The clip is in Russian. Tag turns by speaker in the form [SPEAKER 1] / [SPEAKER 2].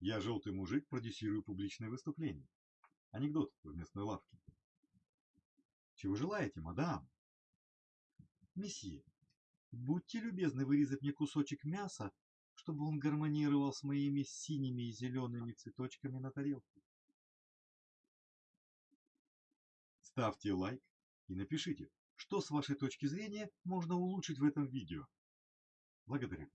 [SPEAKER 1] Я желтый мужик, продюсирую публичное выступление. Анекдот в местной лавке. Чего желаете, мадам? Месье, будьте любезны вырезать мне кусочек мяса, чтобы он гармонировал с моими синими и зелеными цветочками на тарелке. Ставьте лайк и напишите, что с вашей точки зрения можно улучшить в этом видео. Благодарю.